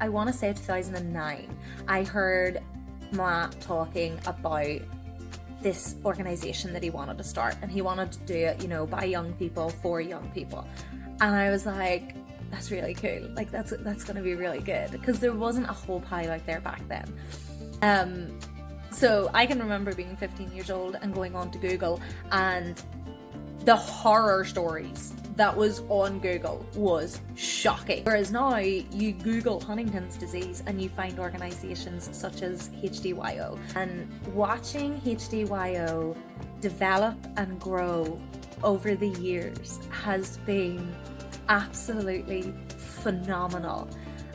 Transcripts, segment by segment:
I want to say 2009, I heard Matt talking about this organization that he wanted to start and he wanted to do it, you know, by young people for young people. And I was like, that's really cool. Like that's that's gonna be really good because there wasn't a whole pile out there back then. Um, so I can remember being 15 years old and going on to Google and the horror stories that was on Google was shocking. Whereas now you Google Huntington's disease and you find organizations such as HDYO. And watching HDYO develop and grow over the years has been absolutely phenomenal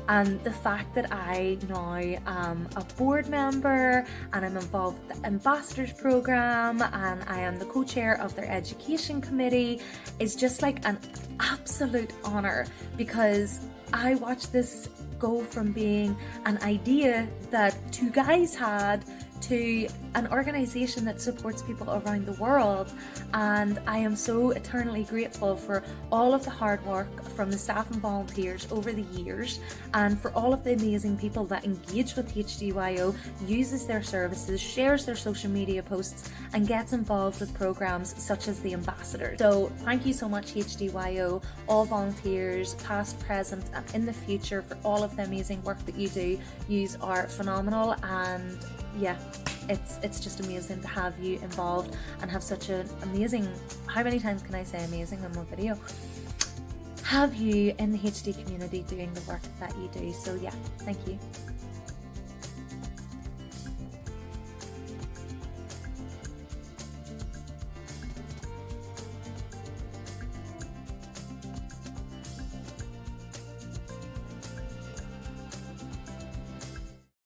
and the fact that I now am a board member and I'm involved with the ambassadors program and I am the co-chair of their education committee is just like an absolute honor because I watched this go from being an idea that two guys had to an organization that supports people around the world and I am so eternally grateful for all of the hard work from the staff and volunteers over the years and for all of the amazing people that engage with HDYO, uses their services, shares their social media posts and gets involved with programs such as the Ambassador. So thank you so much HDYO, all volunteers, past, present and in the future for all of the amazing work that you do. You are phenomenal and yeah, it's it's just amazing to have you involved and have such an amazing, how many times can I say amazing in one video? Have you in the HD community doing the work that you do. So yeah, thank you.